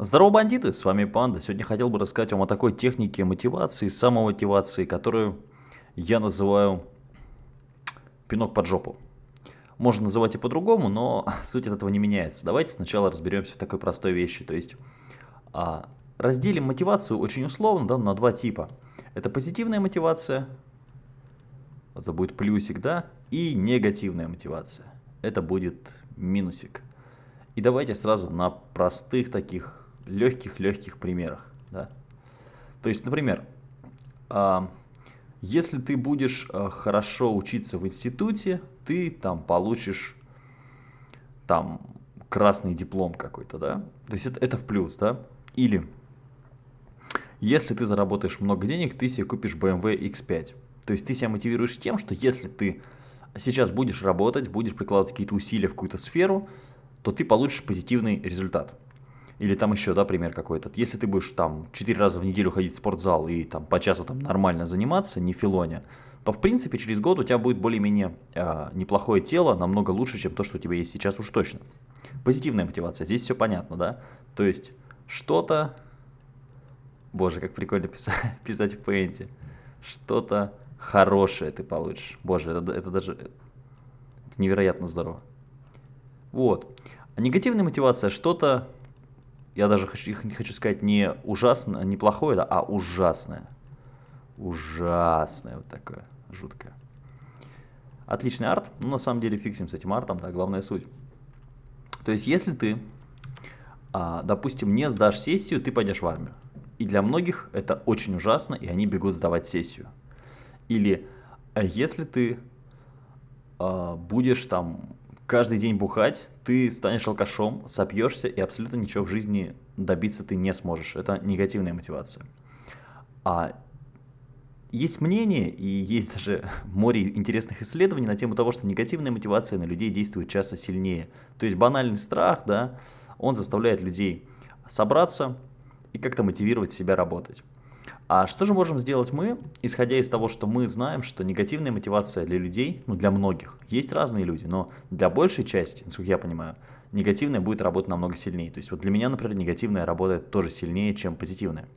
Здорово, бандиты! С вами Панда. Сегодня хотел бы рассказать вам о такой технике мотивации, самомотивации, которую я называю пинок под жопу. Можно называть и по-другому, но суть от этого не меняется. Давайте сначала разберемся в такой простой вещи. То есть а, разделим мотивацию очень условно да, на два типа. Это позитивная мотивация, это будет плюсик, да, и негативная мотивация. Это будет минусик. И давайте сразу на простых таких легких-легких примерах. Да? То есть, например, а, если ты будешь а, хорошо учиться в институте, ты там получишь там красный диплом какой-то, да? То есть это, это в плюс, да? Или если ты заработаешь много денег, ты себе купишь BMW X5. То есть ты себя мотивируешь тем, что если ты сейчас будешь работать, будешь прикладывать какие-то усилия в какую-то сферу, то ты получишь позитивный результат. Или там еще, да, пример какой-то. Если ты будешь там 4 раза в неделю ходить в спортзал и там по часу там нормально заниматься, не филоня, то в принципе через год у тебя будет более-менее э, неплохое тело, намного лучше, чем то, что у тебя есть сейчас уж точно. Позитивная мотивация, здесь все понятно, да? То есть что-то... Боже, как прикольно писать, писать в пейнте. Что-то хорошее ты получишь. Боже, это, это даже... Это невероятно здорово. Вот. А негативная мотивация что-то я даже хочу, хочу сказать не ужасно, не плохое, а ужасное. Ужасное вот такое, жуткое. Отличный арт, ну на самом деле фиксим с этим артом, да, главная суть. То есть если ты, а, допустим, не сдашь сессию, ты пойдешь в армию. И для многих это очень ужасно, и они бегут сдавать сессию. Или а если ты а, будешь там каждый день бухать, ты станешь алкашом, сопьешься и абсолютно ничего в жизни добиться ты не сможешь. Это негативная мотивация. А есть мнение и есть даже море интересных исследований на тему того, что негативная мотивация на людей действует часто сильнее. То есть банальный страх, да, он заставляет людей собраться и как-то мотивировать себя работать. А что же можем сделать мы, исходя из того, что мы знаем, что негативная мотивация для людей, ну для многих, есть разные люди, но для большей части, насколько я понимаю, негативная будет работать намного сильнее. То есть вот для меня, например, негативная работает тоже сильнее, чем позитивная.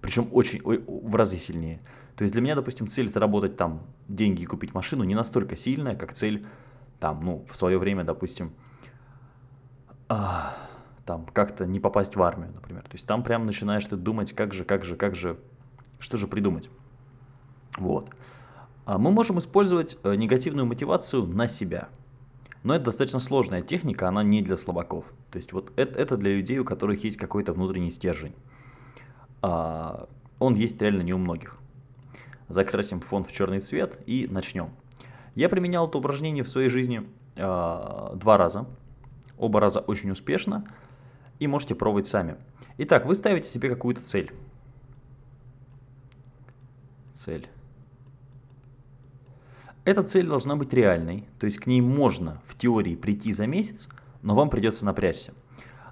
Причем очень, в разы сильнее. То есть для меня, допустим, цель заработать там деньги и купить машину не настолько сильная, как цель там, ну, в свое время, допустим, а, там как-то не попасть в армию, например. То есть там прям начинаешь ты думать, как же, как же, как же что же придумать? Вот. А мы можем использовать э, негативную мотивацию на себя. Но это достаточно сложная техника, она не для слабаков. То есть вот это, это для людей, у которых есть какой-то внутренний стержень. А, он есть реально не у многих. Закрасим фон в черный цвет и начнем. Я применял это упражнение в своей жизни а, два раза. Оба раза очень успешно. И можете пробовать сами. Итак, вы ставите себе какую-то цель цель. Эта цель должна быть реальной, то есть к ней можно в теории прийти за месяц, но вам придется напрячься.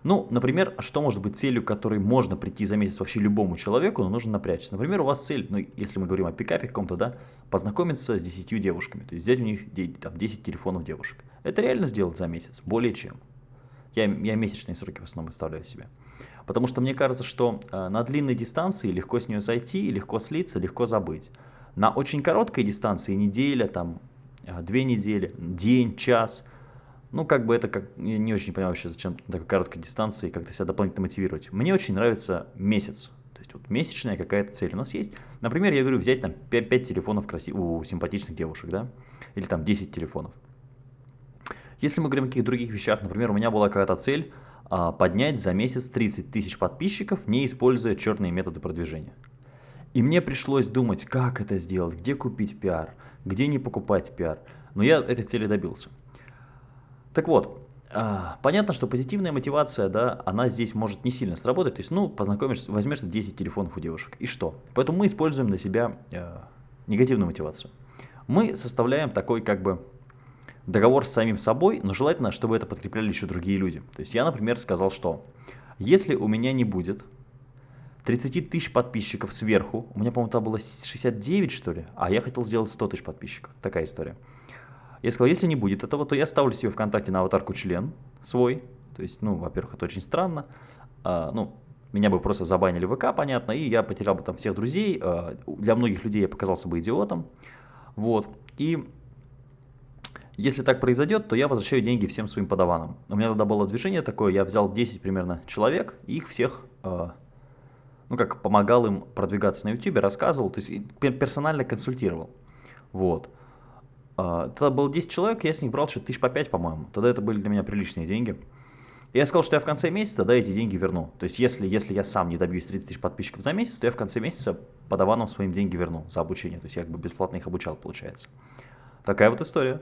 Ну, например, что может быть целью, которой можно прийти за месяц вообще любому человеку, но нужно напрячься. Например, у вас цель, ну, если мы говорим о пикапе каком-то, да, познакомиться с 10 девушками, то есть взять у них там, 10 телефонов девушек. Это реально сделать за месяц, более чем. Я, я месячные сроки в основном выставляю себе. Потому что мне кажется, что э, на длинной дистанции легко с нее сойти, легко слиться, легко забыть. На очень короткой дистанции, неделя, там, э, две недели, день, час, ну, как бы это, как, я не очень понимаю вообще, зачем на такой короткой дистанции как-то себя дополнительно мотивировать. Мне очень нравится месяц. То есть вот месячная какая-то цель у нас есть. Например, я говорю, взять там 5, 5 телефонов красив... у симпатичных девушек, да, или там 10 телефонов. Если мы говорим о каких-то других вещах, например, у меня была какая-то цель а, поднять за месяц 30 тысяч подписчиков, не используя черные методы продвижения. И мне пришлось думать, как это сделать, где купить пиар, где не покупать пиар. Но я этой цели добился. Так вот, а, понятно, что позитивная мотивация, да, она здесь может не сильно сработать. То есть, ну, познакомишься, возьмешь 10 телефонов у девушек, и что? Поэтому мы используем для себя э, негативную мотивацию. Мы составляем такой, как бы, договор с самим собой, но желательно, чтобы это подкрепляли еще другие люди. То есть я, например, сказал, что если у меня не будет 30 тысяч подписчиков сверху, у меня, по-моему, там было 69, что ли, а я хотел сделать 100 тысяч подписчиков. Такая история. Я сказал, если не будет этого, то я ставлю себе ВКонтакте на аватарку член свой. То есть, ну, во-первых, это очень странно. А, ну, меня бы просто забанили в ВК, понятно, и я потерял бы там всех друзей. Э, для многих людей я показался бы идиотом. Вот. И если так произойдет, то я возвращаю деньги всем своим подаванам. У меня тогда было движение такое, я взял 10 примерно человек, и их всех, э, ну как, помогал им продвигаться на YouTube, рассказывал, то есть персонально консультировал. Вот. Э, тогда было 10 человек, я с них брал что-то тысяч по 5, по-моему. Тогда это были для меня приличные деньги. И я сказал, что я в конце месяца, да, эти деньги верну. То есть если, если я сам не добьюсь 30 тысяч подписчиков за месяц, то я в конце месяца подаванам своим деньги верну за обучение. То есть я как бы бесплатно их обучал, получается. Такая вот история.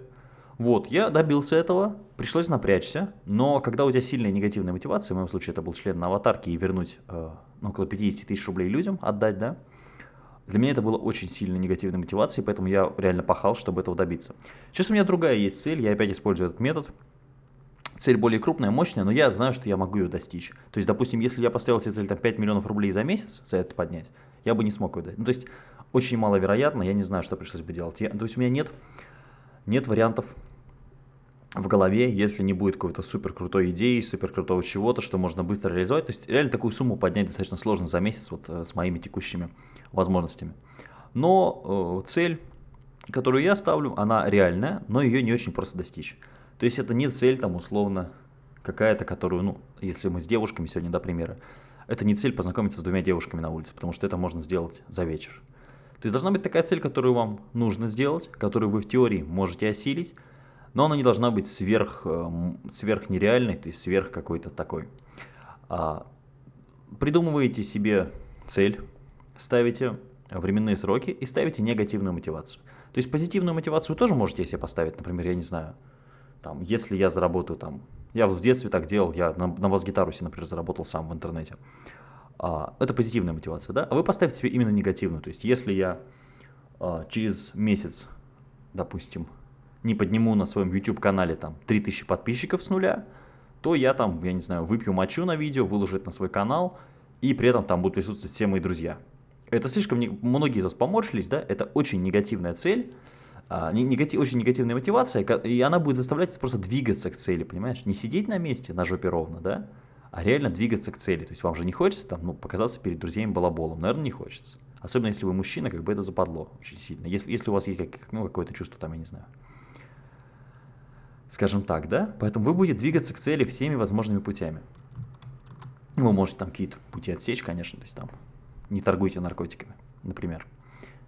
Вот, я добился этого, пришлось напрячься, но когда у тебя сильная негативная мотивация, в моем случае это был член на аватарке и вернуть э, ну, около 50 тысяч рублей людям, отдать, да, для меня это было очень сильно негативной мотивацией, поэтому я реально пахал, чтобы этого добиться. Сейчас у меня другая есть цель, я опять использую этот метод. Цель более крупная, мощная, но я знаю, что я могу ее достичь. То есть, допустим, если я поставил себе цель там, 5 миллионов рублей за месяц, за это поднять, я бы не смог ее дать. Ну, то есть, очень маловероятно, я не знаю, что пришлось бы делать. Я, то есть, у меня нет нет вариантов в голове, если не будет какой-то супер крутой идеи, супер крутого чего-то, что можно быстро реализовать. То есть реально такую сумму поднять достаточно сложно за месяц вот э, с моими текущими возможностями. Но э, цель, которую я ставлю, она реальная, но ее не очень просто достичь. То есть это не цель там условно какая-то, которую, ну, если мы с девушками сегодня, до примера, это не цель познакомиться с двумя девушками на улице, потому что это можно сделать за вечер. То есть должна быть такая цель, которую вам нужно сделать, которую вы в теории можете осилить, но она не должна быть сверх, эм, сверх нереальной, то есть сверх какой-то такой. А, придумываете себе цель, ставите временные сроки и ставите негативную мотивацию. То есть позитивную мотивацию тоже можете себе поставить, например, я не знаю, там, если я заработаю там, я в детстве так делал, я на, на бас-гитару себе, например, заработал сам в интернете. А, это позитивная мотивация, да? А вы поставьте себе именно негативную. То есть, если я а, через месяц, допустим, не подниму на своем YouTube-канале там 3000 подписчиков с нуля, то я там, я не знаю, выпью мочу на видео, выложу это на свой канал, и при этом там будут присутствовать все мои друзья. Это слишком, многие из вас поморщились, да, это очень негативная цель, а, негатив, очень негативная мотивация, и она будет заставлять просто двигаться к цели, понимаешь? Не сидеть на месте, на жопе ровно, да, а реально двигаться к цели. То есть вам же не хочется там, ну, показаться перед друзьями балаболом, наверное, не хочется. Особенно если вы мужчина, как бы это западло очень сильно. Если, если у вас есть как, ну, какое-то чувство там, я не знаю. Скажем так, да? Поэтому вы будете двигаться к цели всеми возможными путями. Вы можете там какие-то пути отсечь, конечно, то есть там не торгуйте наркотиками, например.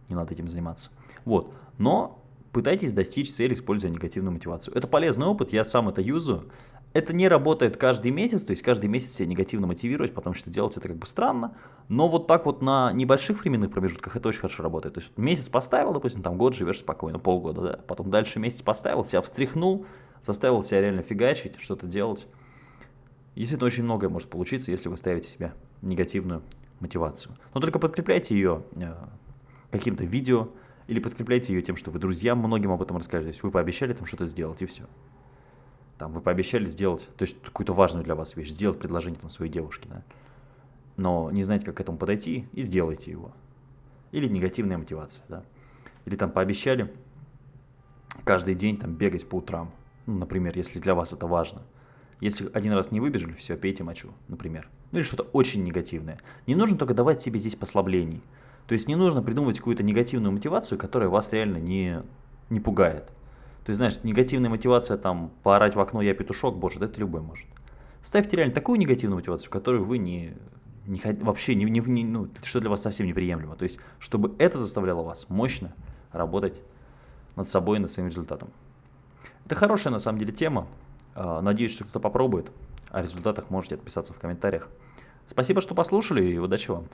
Не надо этим заниматься. Вот. Но пытайтесь достичь цели, используя негативную мотивацию. Это полезный опыт, я сам это юзаю. Это не работает каждый месяц, то есть каждый месяц себя негативно мотивировать, потому что делать это как бы странно. Но вот так вот на небольших временных промежутках это очень хорошо работает. То есть месяц поставил, допустим, там год живешь спокойно, полгода, да. Потом дальше месяц поставил, себя встряхнул, заставил себя реально фигачить, что-то делать. Действительно, очень многое может получиться, если вы ставите себе негативную мотивацию. Но только подкрепляйте ее э, каким-то видео или подкрепляйте ее тем, что вы друзьям многим об этом расскажете. То есть вы пообещали там что-то сделать и все. Там вы пообещали сделать, то есть какую-то важную для вас вещь, сделать предложение там своей девушке, да. Но не знаете, как к этому подойти, и сделайте его. Или негативная мотивация, да. Или там пообещали каждый день там бегать по утрам, ну, например, если для вас это важно. Если один раз не выбежали, все, пейте мочу, например. Ну или что-то очень негативное. Не нужно только давать себе здесь послаблений. То есть не нужно придумывать какую-то негативную мотивацию, которая вас реально не, не пугает. То есть, знаешь, негативная мотивация, там, поорать в окно «я петушок», боже, да это любой может. Ставьте реально такую негативную мотивацию, которую вы не, не вообще, не, не, не, ну, что для вас совсем неприемлемо. То есть, чтобы это заставляло вас мощно работать над собой и над своим результатом. Это хорошая, на самом деле, тема. А, надеюсь, что кто-то попробует. О результатах можете отписаться в комментариях. Спасибо, что послушали, и удачи вам.